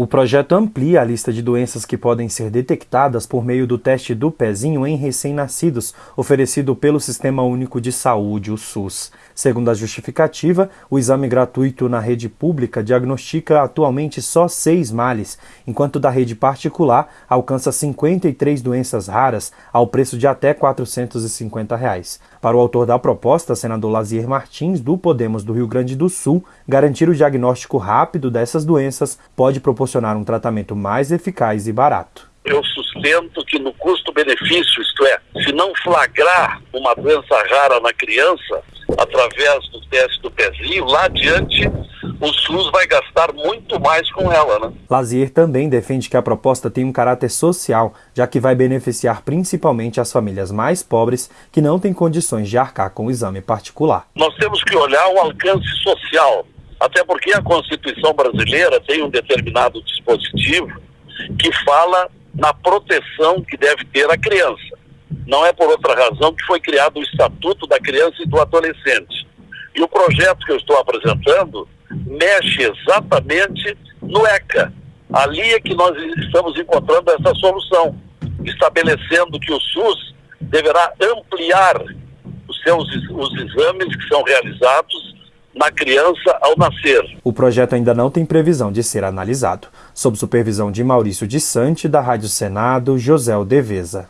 O projeto amplia a lista de doenças que podem ser detectadas por meio do teste do pezinho em recém-nascidos, oferecido pelo Sistema Único de Saúde, o SUS. Segundo a justificativa, o exame gratuito na rede pública diagnostica atualmente só seis males, enquanto da rede particular alcança 53 doenças raras ao preço de até 450 reais. Para o autor da proposta, senador Lazier Martins, do Podemos do Rio Grande do Sul, garantir o diagnóstico rápido dessas doenças pode proporcionar um tratamento mais eficaz e barato. Eu sustento que no custo-benefício, isto é, se não flagrar uma doença rara na criança, através do teste do pezinho, lá adiante o SUS vai gastar muito mais com ela, né? Lazier também defende que a proposta tem um caráter social, já que vai beneficiar principalmente as famílias mais pobres que não têm condições de arcar com o exame particular. Nós temos que olhar o alcance social, até porque a Constituição brasileira tem um determinado dispositivo que fala na proteção que deve ter a criança. Não é por outra razão que foi criado o Estatuto da Criança e do Adolescente. E o projeto que eu estou apresentando mexe exatamente no ECA. Ali é que nós estamos encontrando essa solução, estabelecendo que o SUS deverá ampliar os seus os exames que são realizados na criança ao nascer. O projeto ainda não tem previsão de ser analisado. Sob supervisão de Maurício de Sante, da Rádio Senado, José Deveza.